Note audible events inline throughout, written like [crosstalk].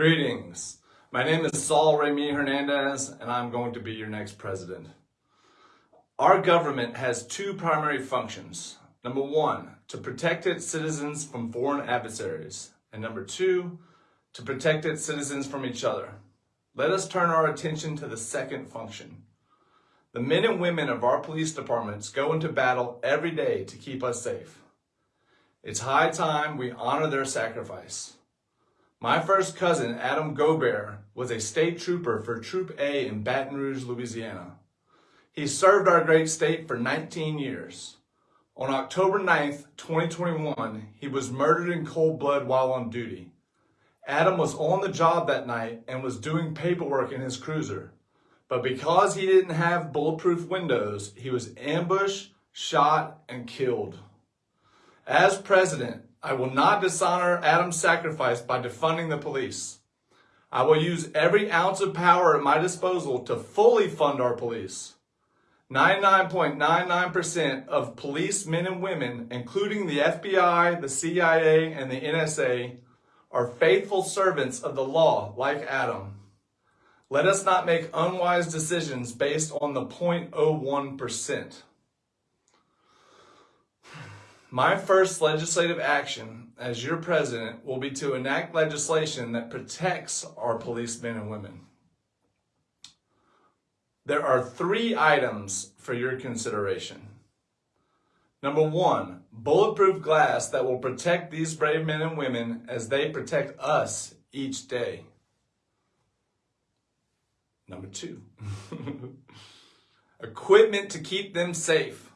Greetings. My name is Saul Remy Hernandez, and I'm going to be your next president. Our government has two primary functions. Number one, to protect its citizens from foreign adversaries. And number two, to protect its citizens from each other. Let us turn our attention to the second function. The men and women of our police departments go into battle every day to keep us safe. It's high time we honor their sacrifice. My first cousin, Adam Gaubert, was a state trooper for Troop A in Baton Rouge, Louisiana. He served our great state for 19 years. On October 9th, 2021, he was murdered in cold blood while on duty. Adam was on the job that night and was doing paperwork in his cruiser. But because he didn't have bulletproof windows, he was ambushed, shot, and killed. As president, I will not dishonor Adam's sacrifice by defunding the police. I will use every ounce of power at my disposal to fully fund our police. 99.99% of police men and women, including the FBI, the CIA, and the NSA, are faithful servants of the law like Adam. Let us not make unwise decisions based on the 0.01%. My first legislative action as your president will be to enact legislation that protects our policemen and women. There are three items for your consideration. Number one, bulletproof glass that will protect these brave men and women as they protect us each day. Number two, [laughs] equipment to keep them safe.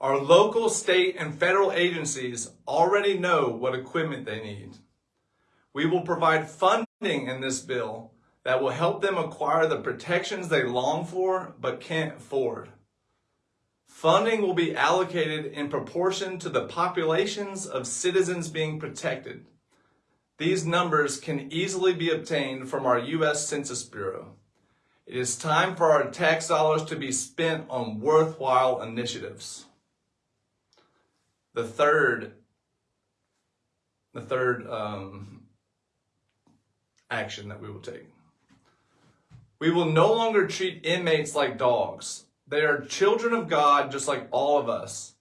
Our local, state, and federal agencies already know what equipment they need. We will provide funding in this bill that will help them acquire the protections they long for but can't afford. Funding will be allocated in proportion to the populations of citizens being protected. These numbers can easily be obtained from our U.S. Census Bureau. It is time for our tax dollars to be spent on worthwhile initiatives. The third, the third um, action that we will take. We will no longer treat inmates like dogs. They are children of God just like all of us.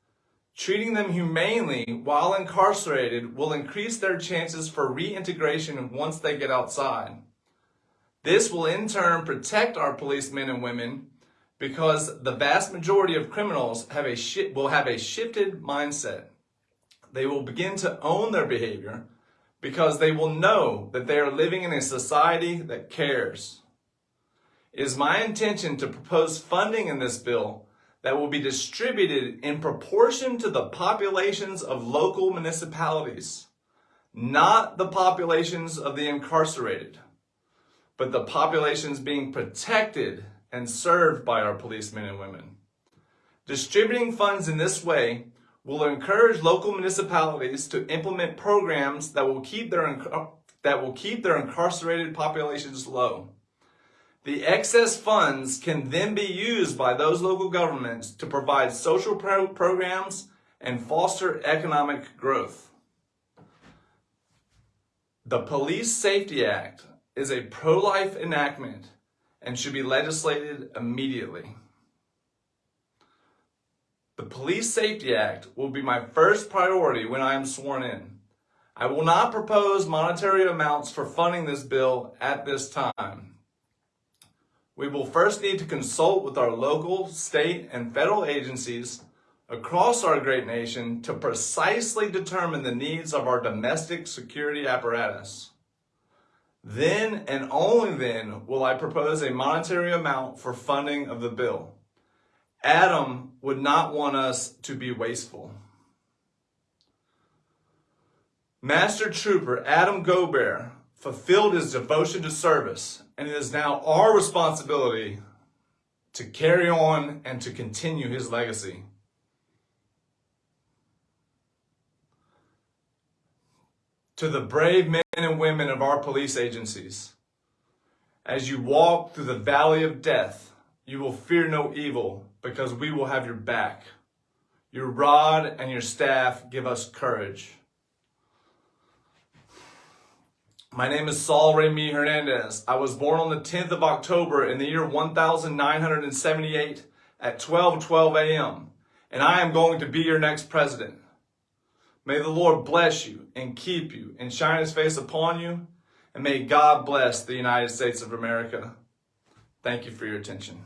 Treating them humanely while incarcerated will increase their chances for reintegration once they get outside. This will in turn protect our policemen and women because the vast majority of criminals have a will have a shifted mindset. They will begin to own their behavior because they will know that they are living in a society that cares. It is my intention to propose funding in this bill that will be distributed in proportion to the populations of local municipalities, not the populations of the incarcerated but the populations being protected and served by our policemen and women. Distributing funds in this way will encourage local municipalities to implement programs that will keep their, that will keep their incarcerated populations low. The excess funds can then be used by those local governments to provide social pro programs and foster economic growth. The Police Safety Act is a pro-life enactment and should be legislated immediately. The Police Safety Act will be my first priority when I am sworn in. I will not propose monetary amounts for funding this bill at this time. We will first need to consult with our local, state, and federal agencies across our great nation to precisely determine the needs of our domestic security apparatus. Then and only then will I propose a monetary amount for funding of the bill. Adam would not want us to be wasteful. Master Trooper Adam Gaubert fulfilled his devotion to service, and it is now our responsibility to carry on and to continue his legacy. To the brave men and women of our police agencies. As you walk through the valley of death, you will fear no evil because we will have your back. Your rod and your staff give us courage. My name is Saul Remy Hernandez. I was born on the 10th of October in the year 1978 at 12:12 a.m. and I am going to be your next president. May the Lord bless you and keep you and shine his face upon you and may God bless the United States of America. Thank you for your attention.